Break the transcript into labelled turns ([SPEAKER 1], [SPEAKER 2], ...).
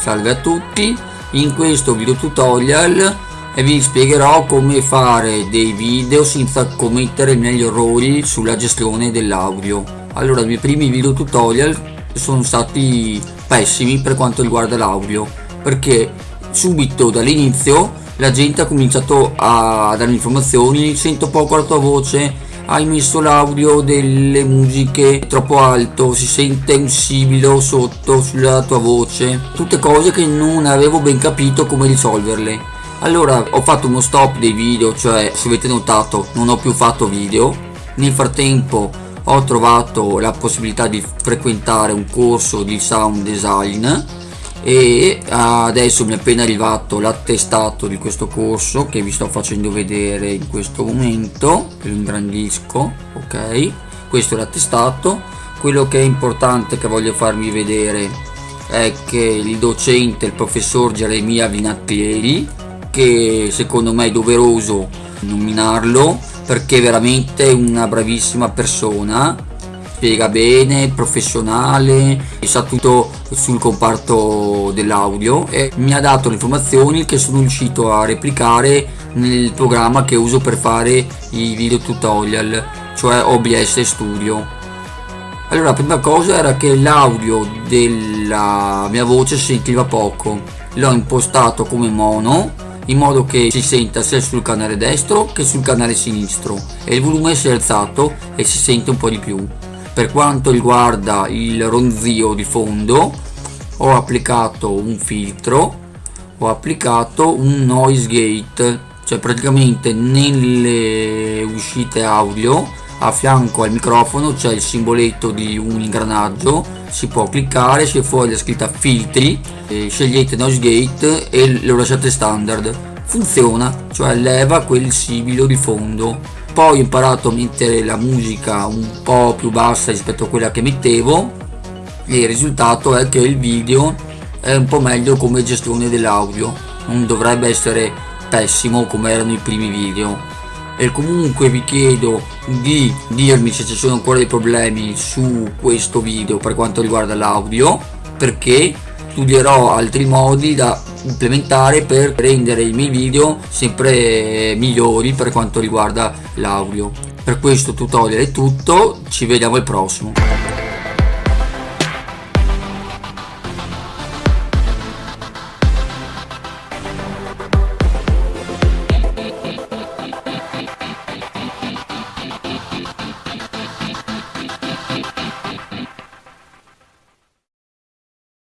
[SPEAKER 1] Salve a tutti, in questo video tutorial vi spiegherò come fare dei video senza commettere negli errori sulla gestione dell'audio. Allora i miei primi video tutorial sono stati pessimi per quanto riguarda l'audio perché subito dall'inizio la gente ha cominciato a dare informazioni, sento poco la tua voce, hai messo l'audio delle musiche troppo alto, si sente un sibilo sotto sulla tua voce, tutte cose che non avevo ben capito come risolverle. Allora ho fatto uno stop dei video, cioè se avete notato non ho più fatto video, nel frattempo ho trovato la possibilità di frequentare un corso di sound design e adesso mi è appena arrivato l'attestato di questo corso che vi sto facendo vedere in questo momento lo ingrandisco ok? Questo è l'attestato. Quello che è importante che voglio farvi vedere è che il docente il professor Geremia Vinattieri che secondo me è doveroso nominarlo perché è veramente una bravissima persona spiega bene, professionale, sa tutto sul comparto dell'audio e mi ha dato le informazioni che sono riuscito a replicare nel programma che uso per fare i video tutorial, cioè OBS Studio. Allora, la prima cosa era che l'audio della mia voce sentiva poco. L'ho impostato come mono in modo che si senta sia sul canale destro che sul canale sinistro e il volume si è alzato e si sente un po' di più per quanto riguarda il ronzio di fondo ho applicato un filtro ho applicato un noise gate cioè praticamente nelle uscite audio a fianco al microfono c'è il simboletto di un ingranaggio si può cliccare c'è fuori la scritta filtri scegliete noise gate e lo lasciate standard. Funziona cioè leva quel sibilo di fondo poi ho imparato a mettere la musica un po' più bassa rispetto a quella che mettevo e il risultato è che il video è un po' meglio come gestione dell'audio non dovrebbe essere pessimo come erano i primi video. E comunque vi chiedo di dirmi se ci sono ancora dei problemi su questo video per quanto riguarda l'audio perché studierò altri modi da implementare per rendere i miei video sempre migliori per quanto riguarda l'audio. Per questo tutorial è tutto ci vediamo al prossimo